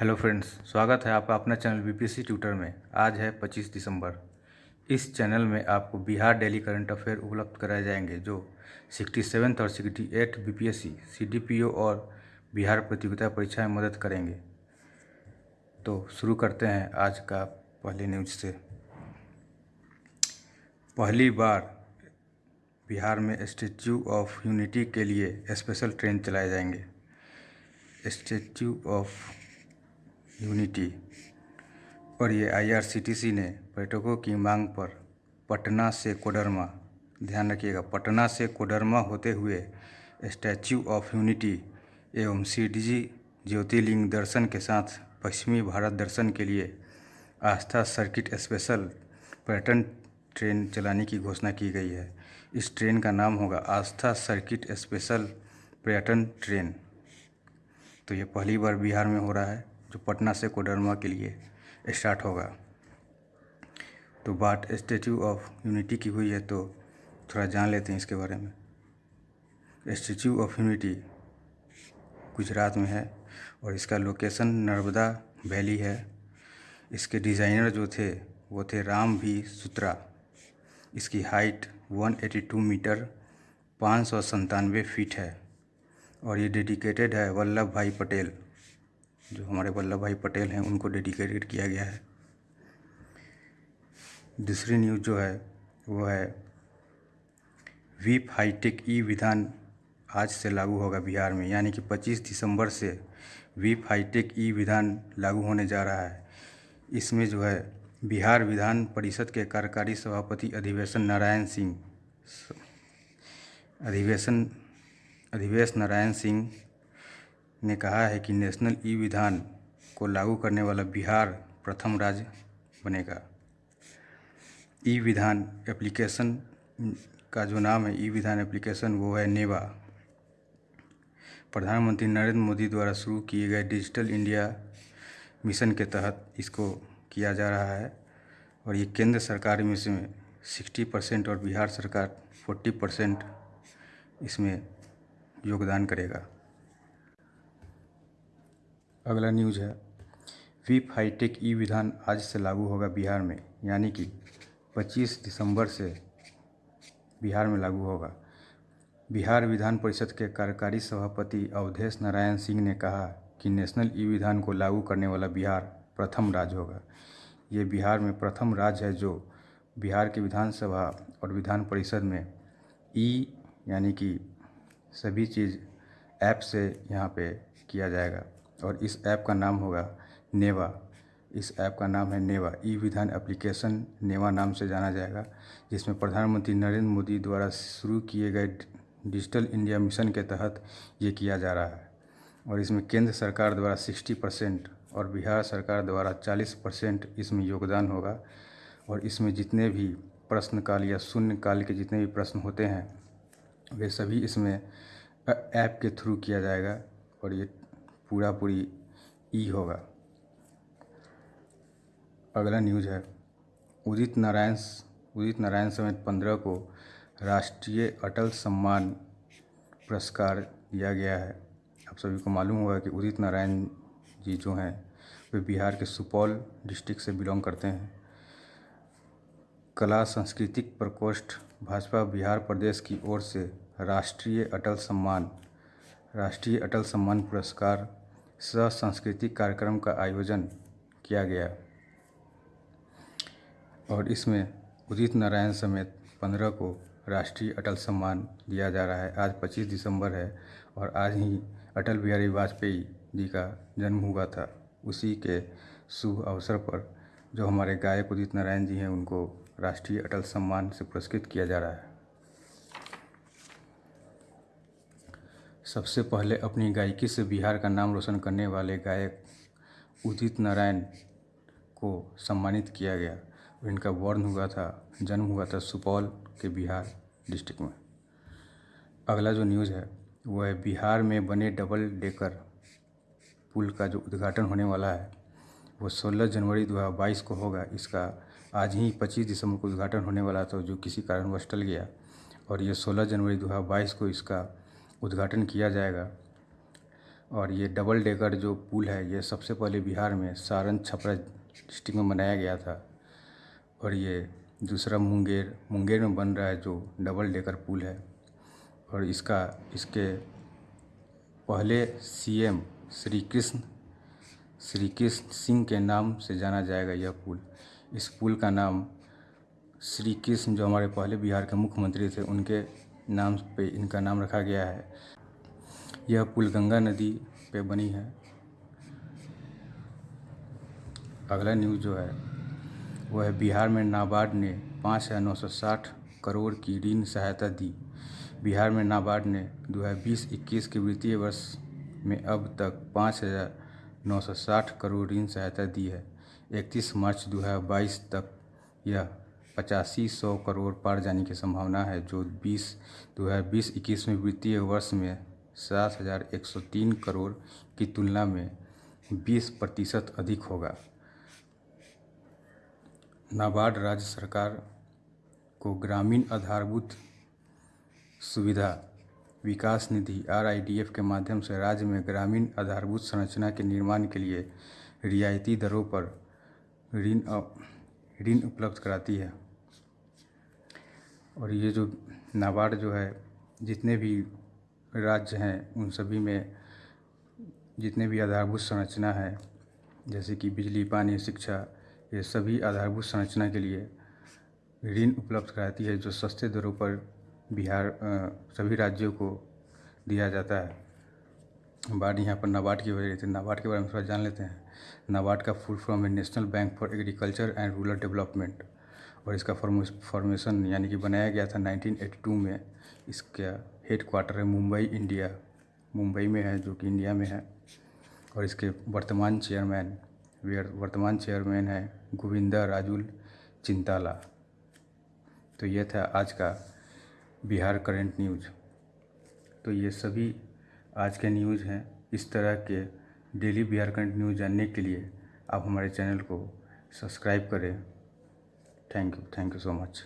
Hello friends, स्वागत है आपका अपना चैनल बीपीएससी ट्यूटर में। आज है 25 दिसंबर। इस चैनल में आपको बिहार डेली करंट अफेयर उपलब्ध कराए जाएँगे, जो सिक्सटी सेवन्थ और sixty eight B P S C C D P O और बिहार प्रतियोगिता परीक्षा में मदद करेंगे। तो शुरू करते हैं आज का पहले न्यूज़ से। पहली बार बिहार में स्टेच्यू ऑफ़ यूनिटी के लिए स्पेशल ट्रेन चलाए जाएँगे। स्टेच्यू ऑफ़ यूनिटी और ये आईआरसीटीसी ने पर्यटकों की मांग पर पटना से कोडरमा, ध्यान रखिएगा, पटना से कोडरमा होते हुए स्टैच्यू ऑफ़ यूनिटी एवं सीडीजी ज्योतिर्लिंग दर्शन के साथ पश्चिमी भारत दर्शन के लिए आस्था सर्किट स्पेशल पर्यटन ट्रेन चलाने की घोषणा की गई है। इस ट्रेन का नाम होगा आस्था सर्किट स्पेशल पर्यटन ट्रेन। तो ये पहली बार बिहार में हो रहा है। जो पटना से कोडरमा के लिए स्टार्ट होगा। तो बात स्टेचू ऑफ़ यूनिटी की हुई है तो थोड़ा जान लेते हैं इसके बारे में। स्टेचू ऑफ़ यूनिटी गुजरात में है और इसका लोकेशन नर्मदा वैली है। इसके डिज़ाइनर जो थे, वो थे राम भी सुत्रा। इसकी हाइट 182 मीटर, पाँच सौ संतानवे फीट है और ये डेडिकेटेड है वल्लभ भाई पटेल। जो हमारे वल्लभ भाई पटेल हैं, उनको डेडिकेटेड किया गया है। दूसरी न्यूज़ जो है, वो है, वीप हाईटेक ई विधान आज से लागू होगा बिहार में। यानी कि 25 दिसंबर से वीप हाईटेक ई विधान लागू होने जा रहा है। इसमें जो है, बिहार विधान परिषद के कार्यकारी सभापति अधिवेशन नारायण सिंह, अधिवेशन, अधिवेश नारायण सिंह ने कहा है कि नेशनल ई विधान को लागू करने वाला बिहार प्रथम राज्य बनेगा। ई विधान एप्लीकेशन का जो नाम है, ई विधान एप्लीकेशन, वो है नेवा। प्रधानमंत्री नरेंद्र मोदी द्वारा शुरू किए गए डिजिटल इंडिया मिशन के तहत इसको किया जा रहा है और ये केंद्र सरकार में इसमें सिक्सटी परसेंट और बिहार सरकार फोर्टी परसेंट इसमें योगदान करेगा। अगला न्यूज़ है। वीप हाईटेक ई विधान आज से लागू होगा बिहार में, यानी कि 25 दिसंबर से बिहार में लागू होगा। बिहार विधान परिषद के कार्यकारी सभापति अवधेश नारायण सिंह ने कहा कि नेशनल ई विधान को लागू करने वाला बिहार प्रथम राज्य होगा। ये बिहार में प्रथम राज्य है जो बिहार के विधानसभा और विधान परिषद में ई, यानी कि सभी चीज़ ऐप से यहाँ पे किया जाएगा। और इस ऐप का नाम होगा नेवा। इस ऐप का नाम है नेवा। ई विधान एप्लीकेशन नेवा नाम से जाना जाएगा, जिसमें प्रधानमंत्री नरेंद्र मोदी द्वारा शुरू किए गए डिजिटल इंडिया मिशन के तहत ये किया जा रहा है। और इसमें केंद्र सरकार द्वारा सिक्सटी परसेंट और बिहार सरकार द्वारा चालीस परसेंट इसमें योगदान होगा। और इसमें जितने भी प्रश्नकाल या शून्यकाल के जितने भी प्रश्न होते हैं, वे सभी इसमें ऐप के थ्रू किया जाएगा। और ये पूरा पूरी ई होगा। अगला न्यूज़ है। उदित नारायण उदित नारायण समेत पंद्रह को राष्ट्रीय अटल सम्मान पुरस्कार दिया गया है। आप सभी को मालूम होगा कि उदित नारायण जी जो हैं, वे बिहार के सुपौल डिस्ट्रिक्ट से बिलोंग करते हैं। कला, सांस्कृतिक प्रकोष्ठ, भाजपा बिहार प्रदेश की ओर से राष्ट्रीय अटल सम्मान राष्ट्रीय अटल सम्मान पुरस्कार सह सांस्कृतिक कार्यक्रम का आयोजन किया गया। और इसमें उदित नारायण समेत पंद्रह को राष्ट्रीय अटल सम्मान दिया जा रहा है। आज 25 दिसंबर है और आज ही अटल बिहारी वाजपेयी जी का जन्म हुआ था। उसी के शुभ अवसर पर जो हमारे गायक उदित नारायण जी हैं, उनको राष्ट्रीय अटल सम्मान से पुरस्कृत किया जा रहा है। सबसे पहले अपनी गायकी से बिहार का नाम रोशन करने वाले गायक उदित नारायण को सम्मानित किया गया। इनका वर्ण हुआ था, जन्म हुआ था सुपौल के बिहार डिस्ट्रिक्ट में। अगला जो न्यूज़ है, वो है बिहार में बने डबल डेकर पुल का जो उद्घाटन होने वाला है, वो 16 जनवरी 2022 को होगा। इसका आज ही 25 दिसंबर को उद्घाटन होने वाला था, जो किसी कारणवश टल गया। और ये 16 जनवरी 2022 को इसका उद्घाटन किया जाएगा। और ये डबल डेकर जो पुल है, ये सबसे पहले बिहार में सारण छपरा डिस्ट्रिक्ट में बनाया गया था। और ये दूसरा मुंगेर मुंगेर में बन रहा है जो डबल डेकर पुल है। और इसका, इसके पहले सीएम श्री कृष्ण श्री कृष्ण सिंह के नाम से जाना जाएगा यह पुल। इस पुल का नाम श्री कृष्ण जो हमारे पहले बिहार के मुख्यमंत्री थे, उनके नाम पे इनका नाम रखा गया है। यह पुल गंगा नदी पे बनी है। अगला न्यूज़ जो है, वह है बिहार में नाबार्ड ने पाँच हज़ार नौ सौ साठ करोड़ की ऋण सहायता दी। बिहार में नाबार्ड ने दो हज़ार बीस इक्कीस के वित्तीय वर्ष में अब तक पाँच हज़ार नौ सौ साठ करोड़ ऋण सहायता दी है। इकतीस मार्च दो हज़ार बाईस तक यह पचासी सौ करोड़ पार जाने की संभावना है, जो बीस दो हज़ार बीस इक्कीस में वित्तीय वर्ष में सात हज़ार एक सौ तीन करोड़ की तुलना में बीस प्रतिशत अधिक होगा। नाबार्ड राज्य सरकार को ग्रामीण आधारभूत सुविधा विकास निधि आर के माध्यम से राज्य में ग्रामीण आधारभूत संरचना के निर्माण के लिए रियायती दरों पर ऋण ऋण उपलब्ध कराती है। और ये जो नाबार्ड जो है, जितने भी राज्य हैं, उन सभी में जितने भी आधारभूत संरचना है, जैसे कि बिजली, पानी, शिक्षा, ये सभी आधारभूत संरचना के लिए ऋण उपलब्ध कराती है, जो सस्ते दरों पर बिहार सभी राज्यों को दिया जाता है। बाढ़ यहाँ पर नाबार्ड की वजह से, नाबार्ड के बारे में थोड़ा जान लेते हैं। नाबार्ड का फुल फॉर्म है National Bank for Agriculture and Rural Development. और इसका फॉर्मेशन यानी कि बनाया गया था 1982 में। इसका हेड क्वार्टर है मुंबई, इंडिया। मुंबई में है, जो कि इंडिया में है। और इसके वर्तमान चेयरमैन वर्तमान चेयरमैन है गोविंदा राजुल चिंताला। तो यह था आज का बिहार करंट न्यूज़ तो ये सभी आज के न्यूज़ हैं। इस तरह के डेली बिहार करंट न्यूज़ जानने के लिए आप हमारे चैनल को सब्सक्राइब करें। Thank you thank you so much